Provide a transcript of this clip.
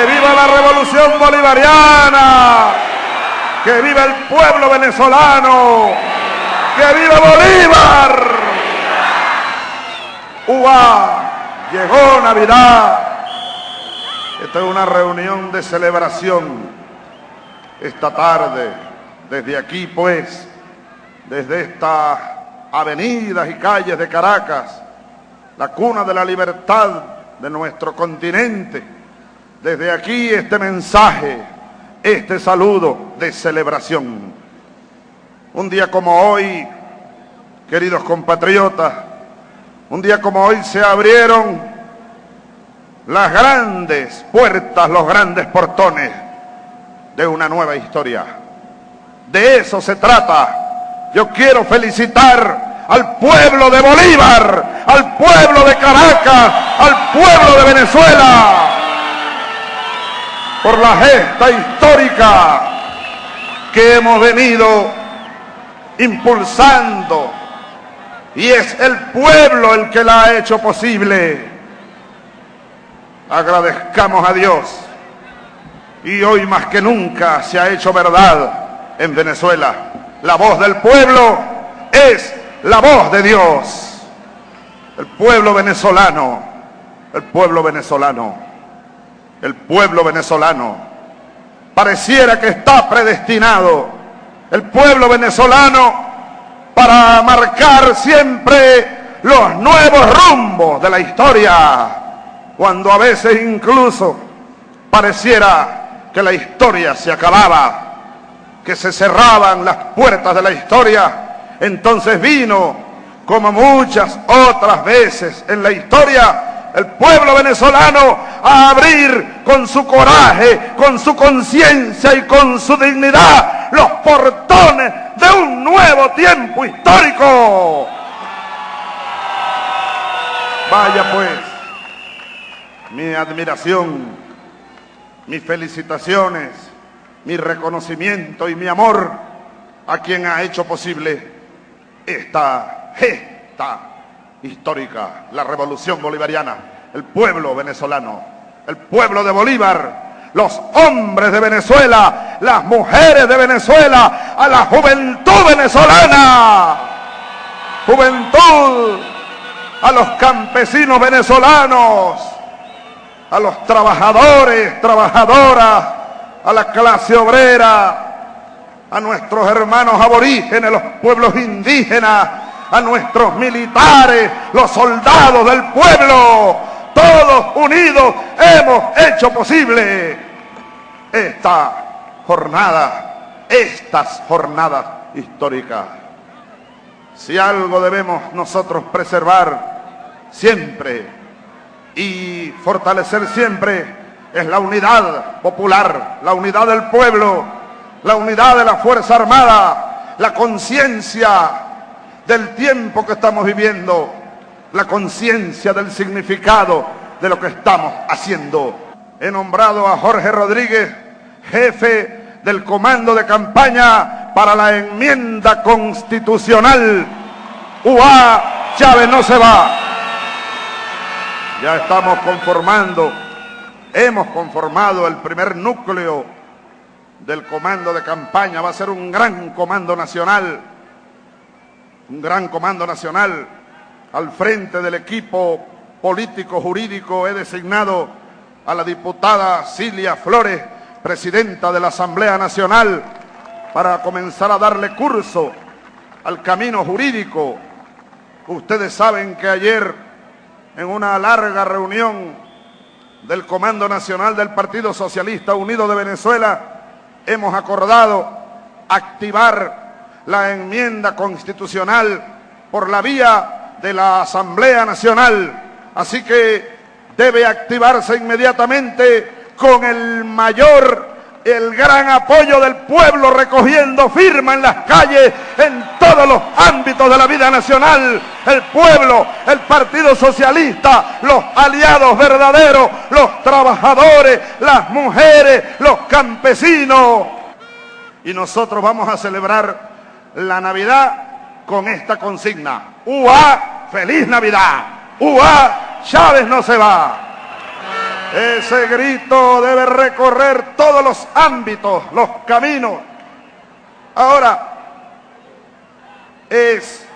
Que viva la revolución bolivariana. Que viva el pueblo venezolano. Que viva Bolívar. ¡Uva! Llegó Navidad. Esta es una reunión de celebración esta tarde. Desde aquí, pues, desde estas avenidas y calles de Caracas, la cuna de la libertad de nuestro continente. Desde aquí este mensaje, este saludo de celebración. Un día como hoy, queridos compatriotas, un día como hoy se abrieron las grandes puertas, los grandes portones de una nueva historia. De eso se trata. Yo quiero felicitar al pueblo de Bolívar, al pueblo de Caracas, al pueblo de Venezuela, por la gesta histórica que hemos venido impulsando. Y es el pueblo el que la ha hecho posible. Agradezcamos a Dios. Y hoy más que nunca se ha hecho verdad en Venezuela. La voz del pueblo es la voz de Dios. El pueblo venezolano, el pueblo venezolano, el pueblo venezolano, pareciera que está predestinado. El pueblo venezolano para marcar siempre los nuevos rumbos de la historia cuando a veces incluso pareciera que la historia se acababa, que se cerraban las puertas de la historia, entonces vino, como muchas otras veces en la historia, el pueblo venezolano a abrir con su coraje, con su conciencia y con su dignidad los portones de un nuevo tiempo histórico. Vaya pues mi admiración, mis felicitaciones, mi reconocimiento y mi amor a quien ha hecho posible esta gesta histórica, la revolución bolivariana, el pueblo venezolano, el pueblo de Bolívar, los hombres de Venezuela, las mujeres de Venezuela, a la juventud venezolana, juventud, a los campesinos venezolanos, a los trabajadores, trabajadoras, a la clase obrera, a nuestros hermanos aborígenes, los pueblos indígenas, a nuestros militares, los soldados del pueblo, todos unidos hemos hecho posible esta jornada, estas jornadas históricas. Si algo debemos nosotros preservar siempre y fortalecer siempre es la unidad popular, la unidad del pueblo, la unidad de la Fuerza Armada, la conciencia del tiempo que estamos viviendo, la conciencia del significado de lo que estamos haciendo. He nombrado a Jorge Rodríguez, jefe del comando de campaña para la enmienda constitucional. UA Chávez no se va. Ya estamos conformando, hemos conformado el primer núcleo del comando de campaña. Va a ser un gran comando nacional, un gran comando nacional. Al frente del equipo político jurídico he designado a la diputada Cilia Flores, presidenta de la Asamblea Nacional, para comenzar a darle curso al camino jurídico. Ustedes saben que ayer en una larga reunión del Comando Nacional del Partido Socialista Unido de Venezuela, hemos acordado activar la enmienda constitucional por la vía de la Asamblea Nacional. Así que debe activarse inmediatamente con el mayor el gran apoyo del pueblo recogiendo firma en las calles, en todos los ámbitos de la vida nacional. El pueblo, el Partido Socialista, los aliados verdaderos, los trabajadores, las mujeres, los campesinos. Y nosotros vamos a celebrar la Navidad con esta consigna. ¡Ua! ¡Feliz Navidad! ¡Ua! ¡Chávez no se va! Ese grito debe recorrer todos los ámbitos, los caminos. Ahora, es